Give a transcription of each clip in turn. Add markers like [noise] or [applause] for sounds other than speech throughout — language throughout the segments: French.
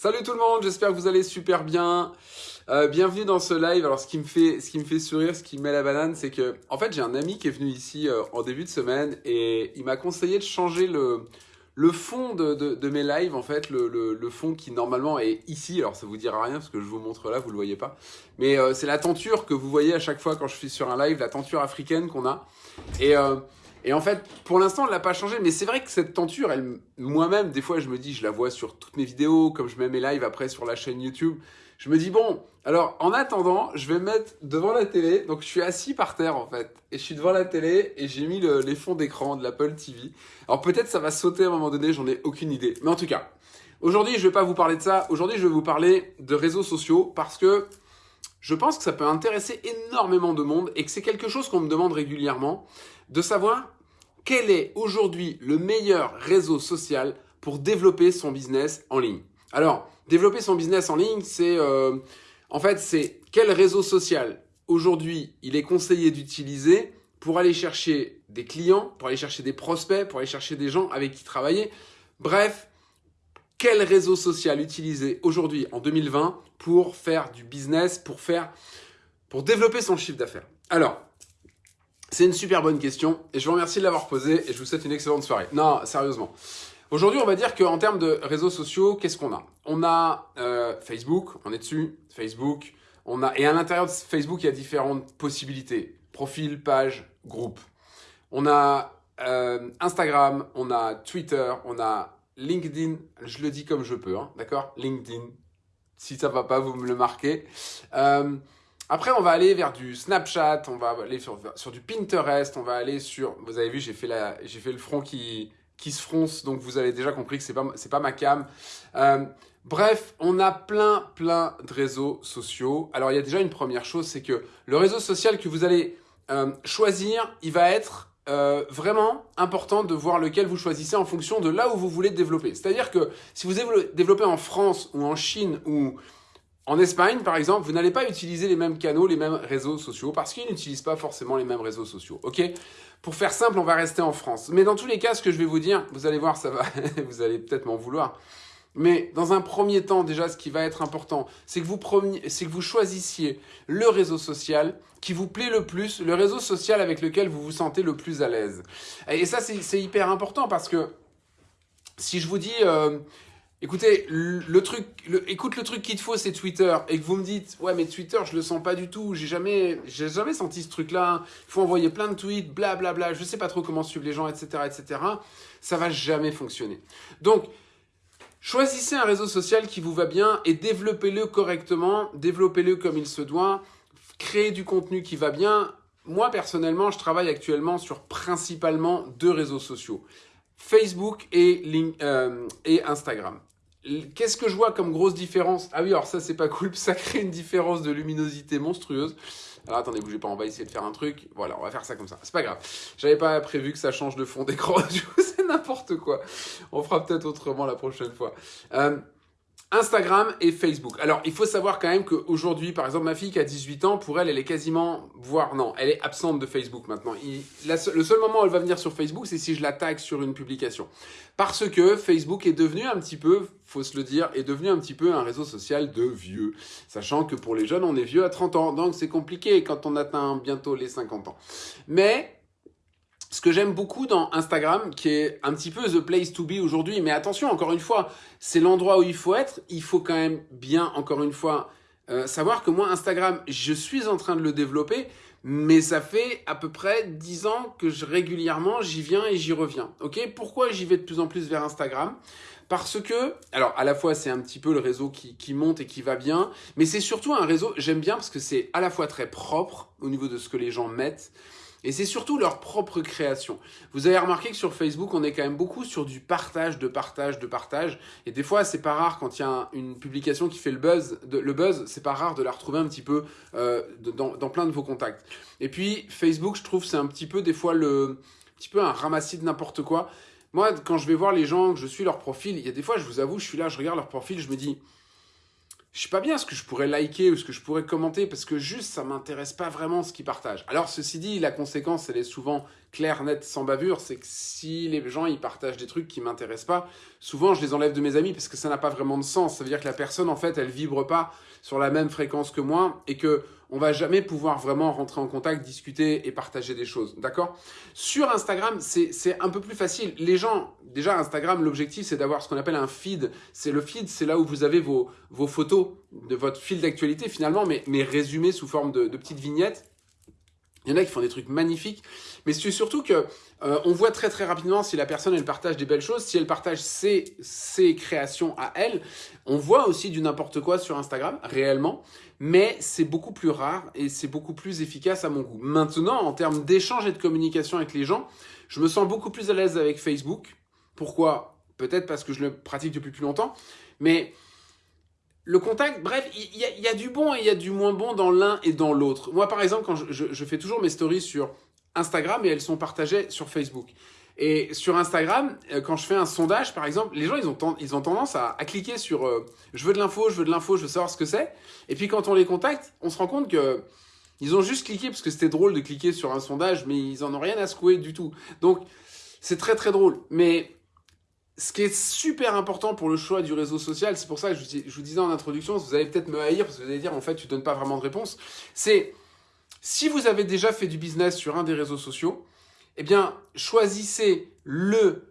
Salut tout le monde, j'espère que vous allez super bien. Euh, bienvenue dans ce live. Alors ce qui me fait, ce qui me fait sourire, ce qui me met la banane, c'est que en fait j'ai un ami qui est venu ici euh, en début de semaine et il m'a conseillé de changer le, le fond de, de, mes lives en fait, le, le, fond qui normalement est ici. Alors ça vous dira rien parce que je vous montre là, vous le voyez pas. Mais euh, c'est la tenture que vous voyez à chaque fois quand je suis sur un live, la tenture africaine qu'on a. Et et en fait, pour l'instant, elle n'a pas changé. Mais c'est vrai que cette tenture, moi-même, des fois, je me dis, je la vois sur toutes mes vidéos, comme je mets mes lives après sur la chaîne YouTube. Je me dis, bon, alors en attendant, je vais me mettre devant la télé. Donc je suis assis par terre en fait. Et je suis devant la télé et j'ai mis les fonds d'écran de l'Apple TV. Alors peut-être ça va sauter à un moment donné, j'en ai aucune idée. Mais en tout cas, aujourd'hui, je ne vais pas vous parler de ça. Aujourd'hui, je vais vous parler de réseaux sociaux parce que je pense que ça peut intéresser énormément de monde et que c'est quelque chose qu'on me demande régulièrement de savoir quel est aujourd'hui le meilleur réseau social pour développer son business en ligne? Alors, développer son business en ligne, c'est euh, en fait, c'est quel réseau social aujourd'hui il est conseillé d'utiliser pour aller chercher des clients, pour aller chercher des prospects, pour aller chercher des gens avec qui travailler. Bref, quel réseau social utiliser aujourd'hui en 2020 pour faire du business, pour faire, pour développer son chiffre d'affaires? Alors, c'est une super bonne question et je vous remercie de l'avoir posée et je vous souhaite une excellente soirée. Non, sérieusement. Aujourd'hui, on va dire qu'en termes de réseaux sociaux, qu'est-ce qu'on a? On a euh, Facebook, on est dessus, Facebook. On a, et à l'intérieur de Facebook, il y a différentes possibilités. Profil, page, groupe. On a euh, Instagram, on a Twitter, on a LinkedIn. Je le dis comme je peux, hein, d'accord? LinkedIn. Si ça va pas, vous me le marquez. Euh, après, on va aller vers du Snapchat, on va aller sur, du Pinterest, on va aller sur... Vous avez vu, j'ai fait, fait le front qui, qui se fronce, donc vous avez déjà compris que ce n'est pas, pas ma cam. Euh, bref, on a plein, plein de réseaux sociaux. Alors, il y a déjà une première chose, c'est que le réseau social que vous allez euh, choisir, il va être euh, vraiment important de voir lequel vous choisissez en fonction de là où vous voulez développer. C'est-à-dire que si vous développez en France ou en Chine ou en Espagne, par exemple, vous n'allez pas utiliser les mêmes canaux, les mêmes réseaux sociaux, parce qu'ils n'utilisent pas forcément les mêmes réseaux sociaux, ok? Pour faire simple, on va rester en France. Mais dans tous les cas, ce que je vais vous dire, vous allez voir, ça va, [laughs] vous allez peut-être m'en vouloir. Mais dans un premier temps, déjà, ce qui va être important, c'est que, vous que vous choisissiez le réseau social qui vous plaît le plus, le réseau social avec lequel vous vous sentez le plus à l'aise. Et ça, c'est hyper important parce que si je vous dis... Euh, Écoutez, le truc, écoute le truc qu'il te faut, c'est Twitter, et que vous me dites, ouais, mais Twitter, je le sens pas du tout, j'ai jamais, j'ai jamais senti ce truc-là. Il faut envoyer plein de tweets, blablabla. Bla, bla, je sais pas trop comment suivre les gens, etc., etc. Ça va jamais fonctionner. Donc, choisissez un réseau social qui vous va bien et développez-le correctement, développez-le comme il se doit, créez du contenu qui va bien. Moi, personnellement, je travaille actuellement sur principalement deux réseaux sociaux. Facebook et, euh, et Instagram. Qu'est-ce que je vois comme grosse différence? Ah oui, alors ça, c'est pas cool. [laughs] Ça crée une différence de luminosité monstrueuse. Alors attendez, bougez pas, on va essayer de faire un truc. Voilà, on va faire ça comme ça. C'est pas grave. J'avais pas prévu que ça change de fond d'écran. [laughs] C'est n'importe quoi. On fera peut-être autrement la prochaine fois. Euh, Instagram et Facebook. Alors, il faut savoir quand même qu'aujourd'hui, par exemple, ma fille qui a 18 ans, pour elle, elle est quasiment, voire non, elle est absente de Facebook maintenant. le seul moment où elle va venir sur Facebook, c'est si je la tag sur une publication. Parce que Facebook est devenu un petit peu, faut se le dire, est devenu un petit peu un réseau social de vieux. Sachant que pour les jeunes, on est vieux à 30 ans, donc c'est compliqué quand on atteint bientôt les 50 ans. Mais ce que j'aime beaucoup dans Instagram, qui est un petit peu the place to be aujourd'hui, mais attention, encore une fois, c'est l'endroit où il faut être. Il faut quand même bien, encore une fois, euh, savoir que moi, Instagram, je suis en train de le développer, mais ça fait à peu près 10 ans que je, régulièrement, j'y viens et j'y reviens. Ok? Pourquoi j'y vais de plus en plus vers Instagram? Parce que, alors à la fois c'est un petit peu le réseau qui, qui monte et qui va bien, mais c'est surtout un réseau, j'aime bien parce que c'est à la fois très propre au niveau de ce que les gens mettent, et c'est surtout leur propre création. Vous avez remarqué que sur Facebook, on est quand même beaucoup sur du partage, de partage, de partage. Et des fois, c'est pas rare quand il y a une publication qui fait le buzz, le buzz, c'est pas rare de la retrouver un petit peu euh, dans, dans, plein de vos contacts. Et puis, Facebook, je trouve, c'est un petit peu des fois le, un petit peu un ramassis de n'importe quoi. Moi, quand je vais voir les gens, que je suis leur profil, il y a des fois, je vous avoue, je suis là, je regarde leur profil, je me dis, je sais pas bien ce que je pourrais liker ou ce que je pourrais commenter parce que juste ça m'intéresse pas vraiment ce qu'ils partagent. Alors ceci dit, la conséquence elle est souvent clair, net, sans bavure, c'est que si les gens ils partagent des trucs qui m'intéressent pas, souvent je les enlève de mes amis parce que ça n'a pas vraiment de sens. Ça veut dire que la personne en fait elle vibre pas sur la même fréquence que moi et que on va jamais pouvoir vraiment rentrer en contact, discuter et partager des choses, d'accord? Sur Instagram, c'est un peu plus facile. Les gens, déjà Instagram, l'objectif c'est d'avoir ce qu'on appelle un feed. C'est le feed, c'est là où vous avez vos, vos photos de votre fil d'actualité finalement, mais, mais résumées sous forme de, de petites vignettes. Il y en a qui font des trucs magnifiques, mais c'est surtout que euh, on voit très très rapidement si la personne elle partage des belles choses, si elle partage ses, ses créations à elle. On voit aussi du n'importe quoi sur Instagram, réellement, mais c'est beaucoup plus rare et c'est beaucoup plus efficace à mon goût. Maintenant, en termes d'échange et de communication avec les gens, je me sens beaucoup plus à l'aise avec Facebook. Pourquoi? Peut-être parce que je le pratique depuis plus longtemps, mais le contact, bref, il y, a du bon et il y a du moins bon dans l'un et dans l'autre. Moi, par exemple, quand je, fais toujours mes stories sur Instagram et elles sont partagées sur Facebook. Et sur Instagram, euh, quand je fais un sondage, par exemple, les gens, ils ont, ils ont tendance à, cliquer sur euh, je veux de l'info, je veux de l'info, je veux savoir ce que c'est ». Et puis quand on les contacte, on se rend compte que ils ont juste cliqué parce que c'était drôle de cliquer sur un sondage, mais ils en ont rien à secouer du tout. Donc, c'est très très drôle. Mais ce qui est super important pour le choix du réseau social, c'est pour ça que je, vous disais en introduction, vous allez peut-être me haïr parce que vous allez dire en fait tu donnes pas vraiment de réponse, c'est si vous avez déjà fait du business sur un des réseaux sociaux, eh bien choisissez le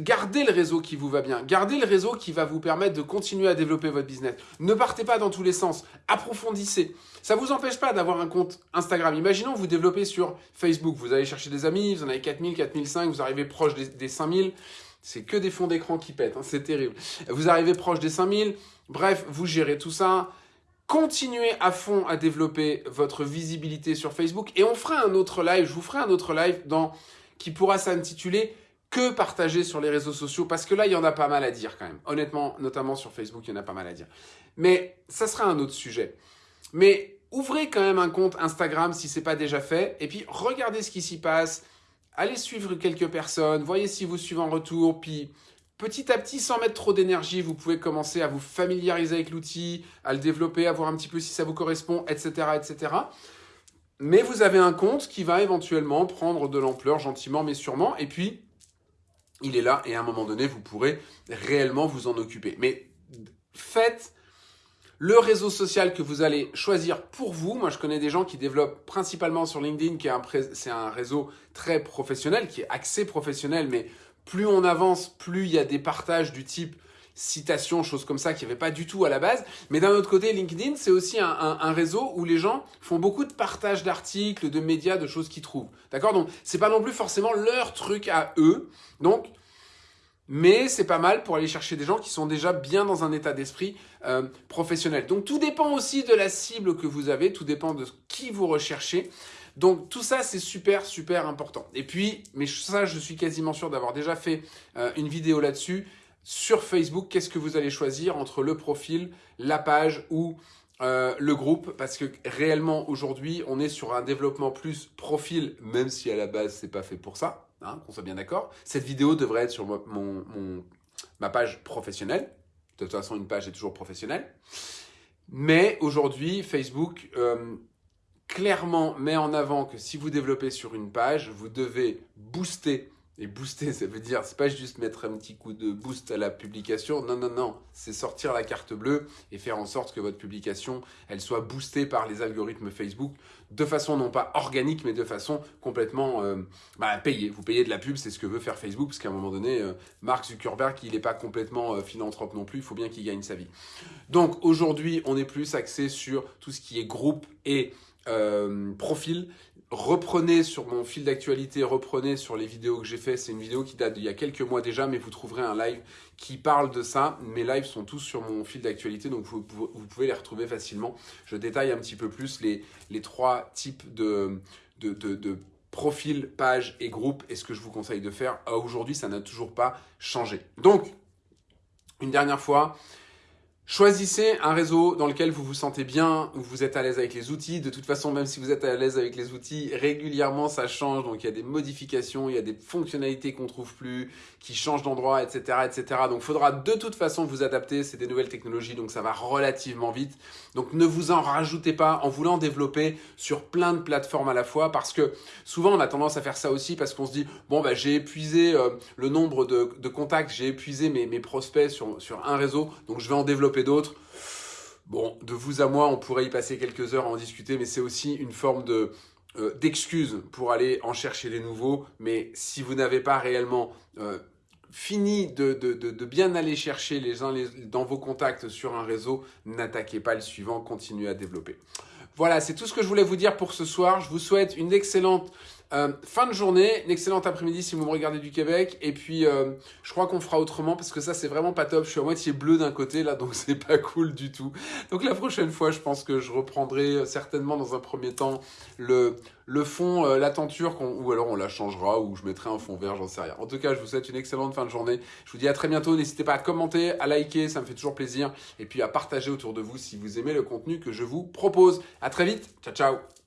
Gardez le réseau qui vous va bien. Gardez le réseau qui va vous permettre de continuer à développer votre business. Ne partez pas dans tous les sens. Approfondissez. Ça ne vous empêche pas d'avoir un compte Instagram. Imaginons vous développez sur Facebook. Vous allez chercher des amis, vous en avez 4000, 4005, vous arrivez proche des 5000. C'est que des fonds d'écran qui pètent, hein, c'est terrible. Vous arrivez proche des 5000, bref, vous gérez tout ça. Continuez à fond à développer votre visibilité sur Facebook et on fera un autre live, je vous ferai un autre live dans, qui pourra s'intituler que partager sur les réseaux sociaux? Parce que là, il y en a pas mal à dire quand même. Honnêtement, notamment sur Facebook, il y en a pas mal à dire. Mais ça sera un autre sujet. Mais ouvrez quand même un compte Instagram si ce n'est pas déjà fait et puis regardez ce qui s'y passe allez suivre quelques personnes, voyez si vous suivez en retour, puis petit à petit, sans mettre trop d'énergie, vous pouvez commencer à vous familiariser avec l'outil, à le développer, à voir un petit peu si ça vous correspond, etc., etc. Mais vous avez un compte qui va éventuellement prendre de l'ampleur gentiment mais sûrement, et puis il est là, et à un moment donné, vous pourrez réellement vous en occuper. Mais faites le réseau social que vous allez choisir pour vous. Moi, je connais des gens qui développent principalement sur LinkedIn, qui est c'est un réseau très professionnel, qui est axé professionnel, mais plus on avance, plus il y a des partages du type citation, choses comme ça, qui n'y avait pas du tout à la base. Mais d'un autre côté, LinkedIn, c'est aussi un, un, réseau où les gens font beaucoup de partages d'articles, de médias, de choses qu'ils trouvent. D'accord? Donc, c'est pas non plus forcément leur truc à eux. Donc, mais c'est pas mal pour aller chercher des gens qui sont déjà bien dans un état d'esprit euh, professionnel. Donc tout dépend aussi de la cible que vous avez, tout dépend de qui vous recherchez. Donc tout ça, c'est super, super important. Et puis, mais ça, je suis quasiment sûr d'avoir déjà fait euh, une vidéo là-dessus. Sur Facebook, qu'est-ce que vous allez choisir entre le profil, la page ou euh, le groupe? Parce que réellement aujourd'hui on est sur un développement plus profil même si à la base c'est pas fait pour ça hein, qu'on soit bien d'accord. Cette vidéo devrait être sur mon, ma page professionnelle. De toute façon une page est toujours professionnelle. Mais aujourd'hui Facebook euh, clairement met en avant que si vous développez sur une page vous devez booster et booster, ça veut dire, c'est pas juste mettre un petit coup de boost à la publication. Non, non, non. C'est sortir la carte bleue et faire en sorte que votre publication, elle soit boostée par les algorithmes Facebook de façon non pas organique, mais de façon complètement euh, bah, payée. Vous payez de la pub, c'est ce que veut faire Facebook, parce qu'à un moment donné, euh, Mark Zuckerberg, il n'est pas complètement euh, philanthrope non plus. Il faut bien qu'il gagne sa vie. Donc aujourd'hui, on est plus axé sur tout ce qui est groupe et profil reprenez sur mon fil d'actualité, reprenez sur les vidéos que j'ai fait. C'est une vidéo qui date d'il y a quelques mois déjà, mais vous trouverez un live qui parle de ça. Mes lives sont tous sur mon fil d'actualité, donc vous, pouvez les retrouver facilement. Je détaille un petit peu plus les, trois types de, de, de, profils, pages et groupes et ce que je vous conseille de faire. Aujourd'hui, ça n'a toujours pas changé. Donc, une dernière fois, Choisissez un réseau dans lequel vous vous sentez bien, où vous êtes à l'aise avec les outils. De toute façon, même si vous êtes à l'aise avec les outils, régulièrement ça change. Donc il y a des modifications, il y a des fonctionnalités qu'on trouve plus, qui changent d'endroit, etc., etc. Donc il faudra de toute façon vous adapter. C'est des nouvelles technologies, donc ça va relativement vite. Donc ne vous en rajoutez pas en voulant développer sur plein de plateformes à la fois, parce que souvent on a tendance à faire ça aussi parce qu'on se dit bon bah j'ai épuisé euh, le nombre de, contacts, j'ai épuisé mes, mes prospects sur, sur un réseau, donc je vais en développer d'autres. Bon, de vous à moi, on pourrait y passer quelques heures à en discuter, mais c'est aussi une forme de euh, d'excuse pour aller en chercher des nouveaux. Mais si vous n'avez pas réellement euh, fini de, de, bien aller chercher les uns les, dans vos contacts sur un réseau, n'attaquez pas le suivant, continuez à développer. Voilà, c'est tout ce que je voulais vous dire pour ce soir. Je vous souhaite une excellente euh, fin de journée, une excellente après-midi si vous me regardez du Québec. Et puis, euh, je crois qu'on fera autrement parce que ça, c'est vraiment pas top. Je suis à moitié bleu d'un côté là, donc [laughs] c'est pas cool du tout. Donc la prochaine fois, je pense que je reprendrai euh, certainement dans un premier temps le, le fond, la tenture, ou alors on la changera, ou je mettrai un fond vert, j'en sais rien. En tout cas, je vous souhaite une excellente fin de journée. Je vous dis à très bientôt. N'hésitez pas à commenter, à liker, ça me fait toujours plaisir. Et puis à partager autour de vous si vous aimez le contenu que je vous propose. À très vite. Ciao, ciao.